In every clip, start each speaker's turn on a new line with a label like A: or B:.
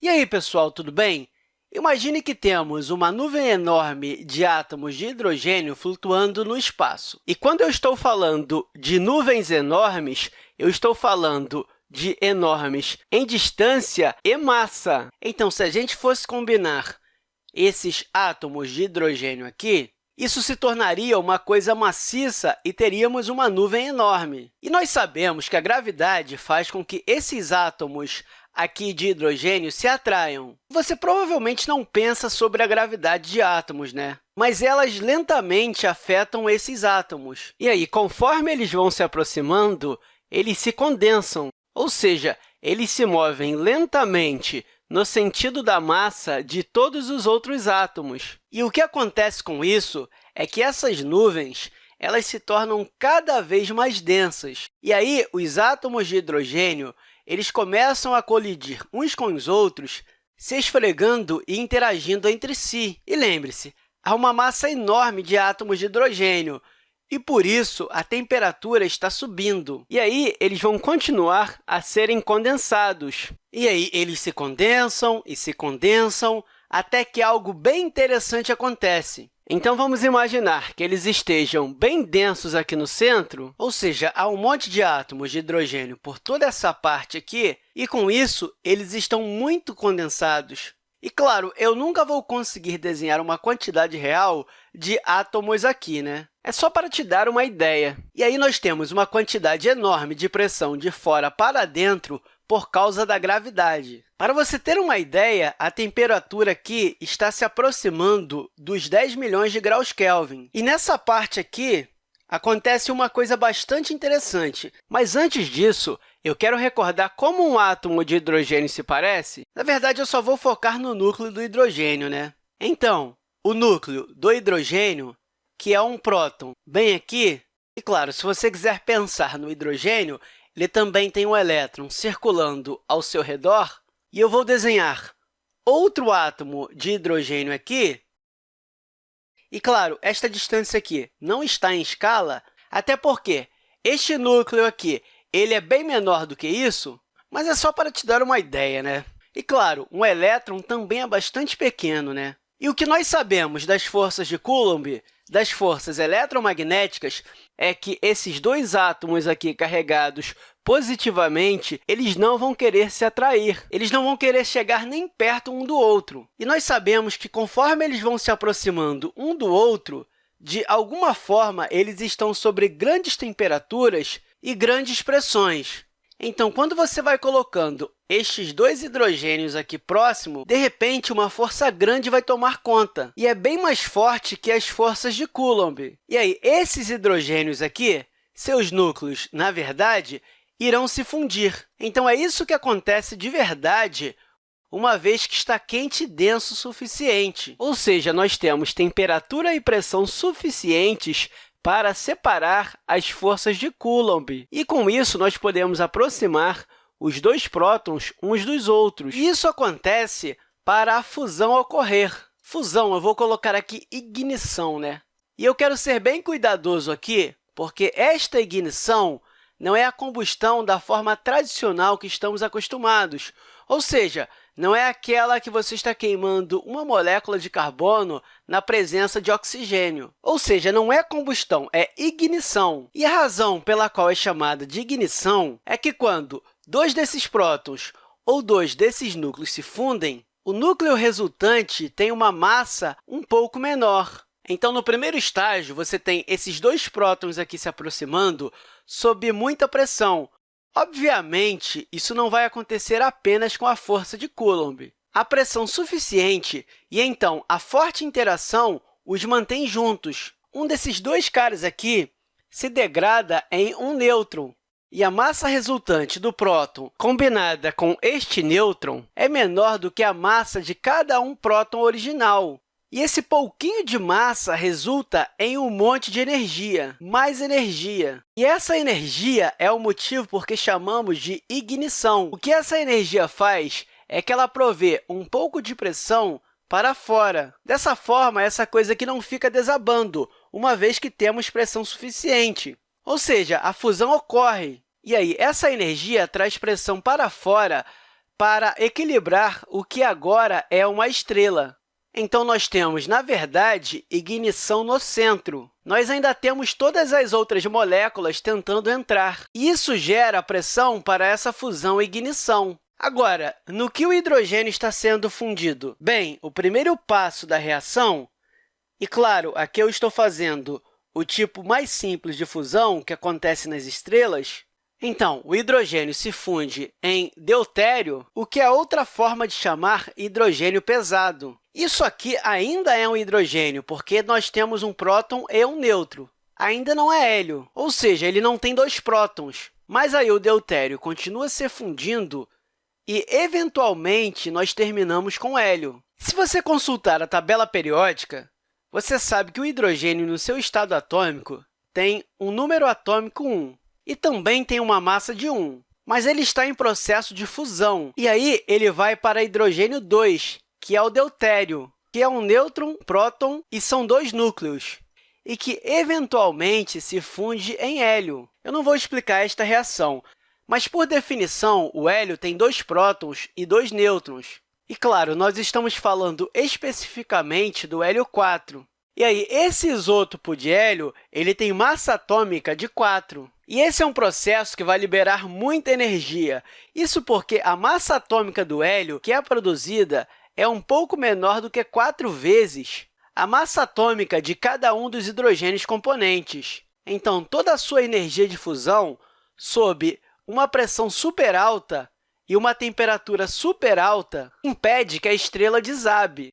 A: E aí, pessoal, tudo bem? Imagine que temos uma nuvem enorme de átomos de hidrogênio flutuando no espaço. E quando eu estou falando de nuvens enormes, eu estou falando de enormes em distância e massa. Então, se a gente fosse combinar esses átomos de hidrogênio aqui, isso se tornaria uma coisa maciça e teríamos uma nuvem enorme. E nós sabemos que a gravidade faz com que esses átomos aqui de hidrogênio se atraiam. Você provavelmente não pensa sobre a gravidade de átomos, né? mas elas lentamente afetam esses átomos. E aí, conforme eles vão se aproximando, eles se condensam, ou seja, eles se movem lentamente no sentido da massa de todos os outros átomos. E o que acontece com isso é que essas nuvens elas se tornam cada vez mais densas. E aí, os átomos de hidrogênio eles começam a colidir uns com os outros, se esfregando e interagindo entre si. E lembre-se, há uma massa enorme de átomos de hidrogênio, e, por isso, a temperatura está subindo. E aí, eles vão continuar a serem condensados. E aí, eles se condensam e se condensam até que algo bem interessante acontece. Então, vamos imaginar que eles estejam bem densos aqui no centro, ou seja, há um monte de átomos de hidrogênio por toda essa parte aqui, e, com isso, eles estão muito condensados. E, claro, eu nunca vou conseguir desenhar uma quantidade real de átomos aqui, né? É só para te dar uma ideia. E aí, nós temos uma quantidade enorme de pressão de fora para dentro por causa da gravidade. Para você ter uma ideia, a temperatura aqui está se aproximando dos 10 milhões de graus Kelvin. E nessa parte aqui, acontece uma coisa bastante interessante. Mas antes disso, eu quero recordar como um átomo de hidrogênio se parece. Na verdade, eu só vou focar no núcleo do hidrogênio. Né? Então, o núcleo do hidrogênio, que é um próton, bem aqui, e, claro, se você quiser pensar no hidrogênio, ele também tem um elétron circulando ao seu redor, e eu vou desenhar outro átomo de hidrogênio aqui. E, claro, esta distância aqui não está em escala, até porque este núcleo aqui ele é bem menor do que isso, mas é só para te dar uma ideia. Né? E, claro, um elétron também é bastante pequeno. Né? E o que nós sabemos das forças de Coulomb das forças eletromagnéticas é que esses dois átomos aqui carregados positivamente, eles não vão querer se atrair, eles não vão querer chegar nem perto um do outro. E nós sabemos que, conforme eles vão se aproximando um do outro, de alguma forma, eles estão sobre grandes temperaturas e grandes pressões. Então, quando você vai colocando estes dois hidrogênios aqui próximo, de repente, uma força grande vai tomar conta, e é bem mais forte que as forças de Coulomb. E aí, esses hidrogênios aqui, seus núcleos, na verdade, irão se fundir. Então, é isso que acontece de verdade uma vez que está quente e denso o suficiente. Ou seja, nós temos temperatura e pressão suficientes para separar as forças de Coulomb. E, com isso, nós podemos aproximar os dois prótons uns dos outros. Isso acontece para a fusão ocorrer. Fusão, eu vou colocar aqui ignição, né? E eu quero ser bem cuidadoso aqui, porque esta ignição não é a combustão da forma tradicional que estamos acostumados, ou seja, não é aquela que você está queimando uma molécula de carbono na presença de oxigênio. Ou seja, não é combustão, é ignição. E a razão pela qual é chamada de ignição é que, quando dois desses prótons ou dois desses núcleos se fundem, o núcleo resultante tem uma massa um pouco menor. Então, no primeiro estágio, você tem esses dois prótons aqui se aproximando sob muita pressão, Obviamente, isso não vai acontecer apenas com a força de Coulomb. A pressão suficiente e, então, a forte interação os mantém juntos. Um desses dois caras aqui se degrada em um nêutron, e a massa resultante do próton combinada com este nêutron é menor do que a massa de cada um próton original. E esse pouquinho de massa resulta em um monte de energia, mais energia. E essa energia é o motivo por que chamamos de ignição. O que essa energia faz é que ela provê um pouco de pressão para fora. Dessa forma, essa coisa aqui não fica desabando, uma vez que temos pressão suficiente. Ou seja, a fusão ocorre. E aí, essa energia traz pressão para fora para equilibrar o que agora é uma estrela. Então, nós temos, na verdade, ignição no centro. Nós ainda temos todas as outras moléculas tentando entrar. Isso gera pressão para essa fusão e ignição. Agora, no que o hidrogênio está sendo fundido? Bem, o primeiro passo da reação, e claro, aqui eu estou fazendo o tipo mais simples de fusão que acontece nas estrelas, então, o hidrogênio se funde em deutério, o que é outra forma de chamar hidrogênio pesado. Isso aqui ainda é um hidrogênio, porque nós temos um próton e um nêutron. Ainda não é hélio, ou seja, ele não tem dois prótons. Mas aí o deutério continua se fundindo e, eventualmente, nós terminamos com hélio. Se você consultar a tabela periódica, você sabe que o hidrogênio, no seu estado atômico, tem um número atômico 1 e também tem uma massa de 1, mas ele está em processo de fusão. E aí, ele vai para hidrogênio 2, que é o deutério, que é um nêutron, próton e são dois núcleos, e que, eventualmente, se funde em hélio. Eu não vou explicar esta reação, mas, por definição, o hélio tem dois prótons e dois nêutrons. E, claro, nós estamos falando especificamente do hélio 4. E aí, esse isótopo de hélio ele tem massa atômica de 4. E esse é um processo que vai liberar muita energia. Isso porque a massa atômica do hélio que é produzida é um pouco menor do que quatro vezes a massa atômica de cada um dos hidrogênios componentes. Então, toda a sua energia de fusão, sob uma pressão super alta e uma temperatura super alta, impede que a estrela desabe.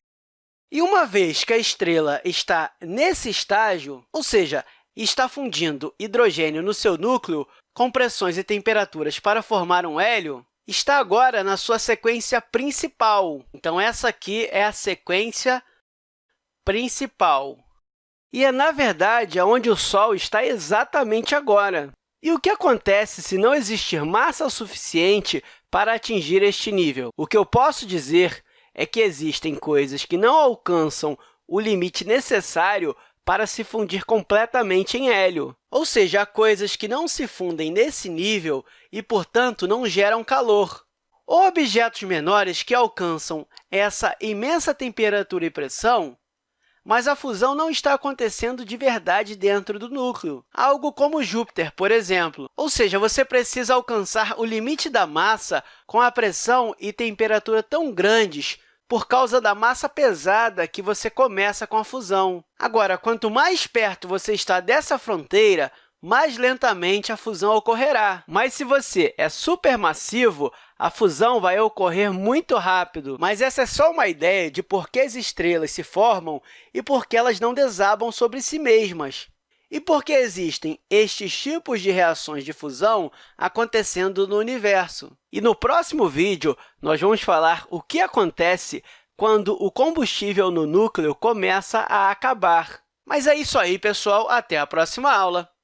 A: E uma vez que a estrela está nesse estágio, ou seja, está fundindo hidrogênio no seu núcleo com pressões e temperaturas para formar um hélio, está agora na sua sequência principal. Então, essa aqui é a sequência principal. E é, na verdade, onde o Sol está exatamente agora. E o que acontece se não existir massa suficiente para atingir este nível? O que eu posso dizer é que existem coisas que não alcançam o limite necessário para se fundir completamente em hélio, ou seja, há coisas que não se fundem nesse nível e, portanto, não geram calor. Ou objetos menores que alcançam essa imensa temperatura e pressão, mas a fusão não está acontecendo de verdade dentro do núcleo, algo como Júpiter, por exemplo. Ou seja, você precisa alcançar o limite da massa com a pressão e temperatura tão grandes por causa da massa pesada que você começa com a fusão. Agora, quanto mais perto você está dessa fronteira, mais lentamente a fusão ocorrerá. Mas se você é supermassivo, a fusão vai ocorrer muito rápido. Mas essa é só uma ideia de por que as estrelas se formam e por que elas não desabam sobre si mesmas. E por que existem estes tipos de reações de fusão acontecendo no universo? E no próximo vídeo, nós vamos falar o que acontece quando o combustível no núcleo começa a acabar. Mas é isso aí, pessoal. Até a próxima aula!